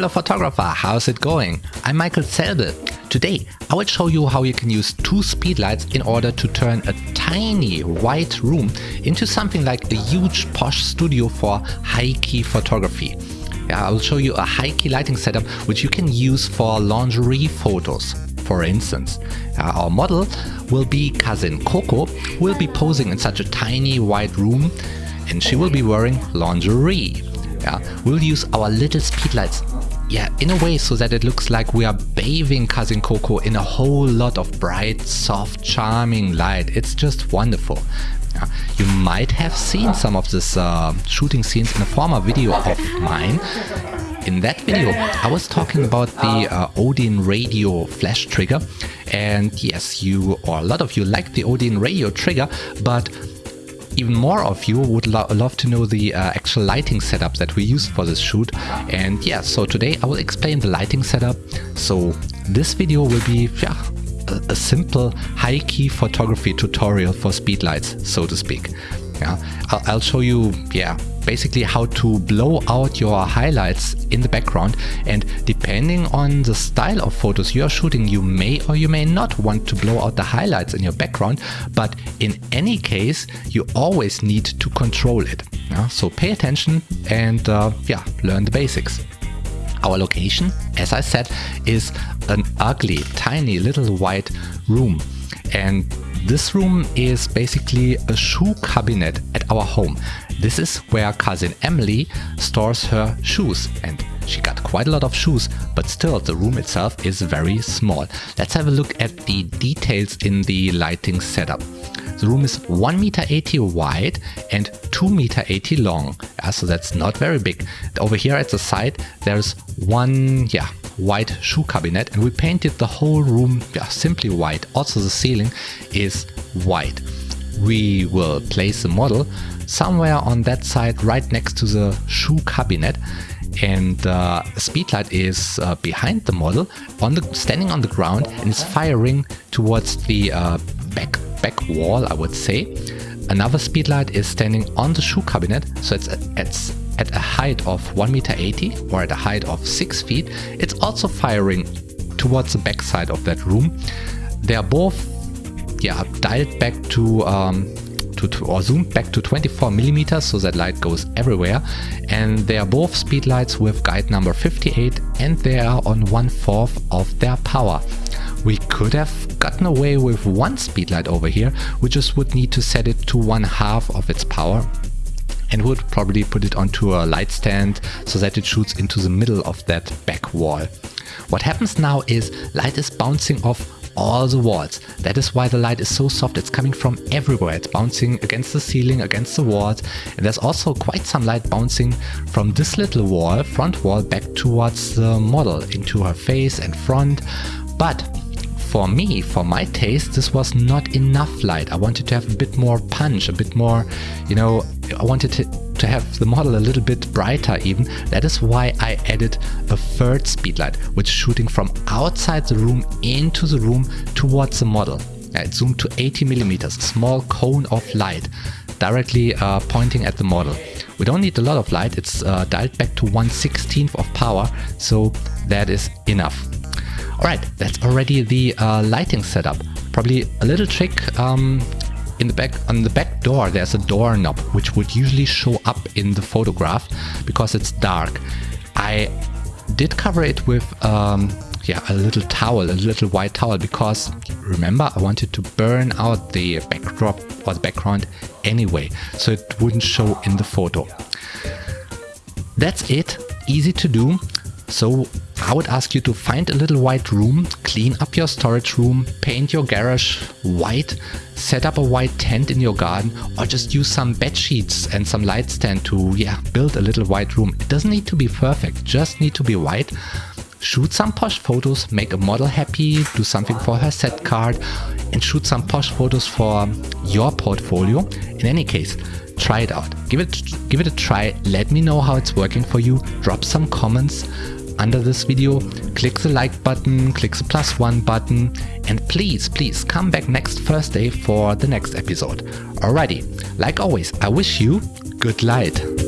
fellow photographer, how's it going? I'm Michael Zelbel. Today I will show you how you can use two speedlights in order to turn a tiny white room into something like a huge posh studio for high-key photography. Yeah, I will show you a high-key lighting setup which you can use for lingerie photos. For instance, uh, our model will be cousin Coco, will be posing in such a tiny white room and she will be wearing lingerie. Yeah, we'll use our little speedlights yeah, in a way so that it looks like we are bathing Cousin Coco in a whole lot of bright, soft, charming light. It's just wonderful. You might have seen some of this uh, shooting scenes in a former video of mine. In that video, I was talking about the uh, Odin Radio flash trigger. And yes, you or a lot of you like the Odin Radio trigger, but even more of you would lo love to know the uh, actual lighting setup that we used for this shoot. And yeah, so today I will explain the lighting setup. So this video will be yeah, a, a simple high-key photography tutorial for speedlights, so to speak. Yeah, I'll, I'll show you yeah basically how to blow out your highlights in the background. And depending on the style of photos you're shooting you may or you may not want to blow out the highlights in your background. But in any case you always need to control it. Yeah? so pay attention and uh, yeah learn the basics. Our location as I said is an ugly tiny little white room. And this room is basically a shoe cabinet at our home. This is where cousin Emily stores her shoes and she got quite a lot of shoes, but still the room itself is very small. Let's have a look at the details in the lighting setup. The room is 1 meter 80 wide and 2 meter 80 long, yeah, so that's not very big. Over here at the side there's one yeah white shoe cabinet and we painted the whole room yeah, simply white. Also the ceiling is white. We will place the model somewhere on that side right next to the shoe cabinet and uh, speedlight is uh, behind the model on the standing on the ground and is firing towards the uh, back back wall I would say another speedlight is standing on the shoe cabinet so it's it's at a height of 1 meter 80 or at a height of 6 feet, it's also firing towards the backside of that room. They are both yeah, dialed back to, um, to, or zoomed back to 24 millimeters so that light goes everywhere and they are both speedlights with guide number 58 and they are on one fourth of their power. We could have gotten away with one speedlight over here, we just would need to set it to one half of its power and would probably put it onto a light stand so that it shoots into the middle of that back wall. What happens now is light is bouncing off all the walls. That is why the light is so soft, it's coming from everywhere. It's bouncing against the ceiling, against the walls. And there's also quite some light bouncing from this little wall, front wall, back towards the model, into her face and front. But for me, for my taste, this was not enough light. I wanted to have a bit more punch, a bit more, you know, I wanted to, to have the model a little bit brighter even. That is why I added a third speedlight, which is shooting from outside the room into the room towards the model. it zoomed to 80 millimeters, a small cone of light directly uh, pointing at the model. We don't need a lot of light, it's uh, dialed back to 1 16th of power, so that is enough. Alright, that's already the uh, lighting setup. Probably a little trick um, in the back on the back door there's a doorknob which would usually show up in the photograph because it's dark. I did cover it with um, yeah a little towel, a little white towel because remember I wanted to burn out the backdrop or the background anyway so it wouldn't show in the photo. That's it, easy to do. So I would ask you to find a little white room, clean up your storage room, paint your garage white, set up a white tent in your garden or just use some bed sheets and some light stand to yeah, build a little white room. It doesn't need to be perfect, just need to be white. Shoot some posh photos, make a model happy, do something for her set card and shoot some posh photos for your portfolio. In any case, try it out. Give it, give it a try. Let me know how it's working for you. Drop some comments under this video, click the like button, click the plus one button, and please, please come back next Thursday for the next episode. Alrighty, like always, I wish you good light.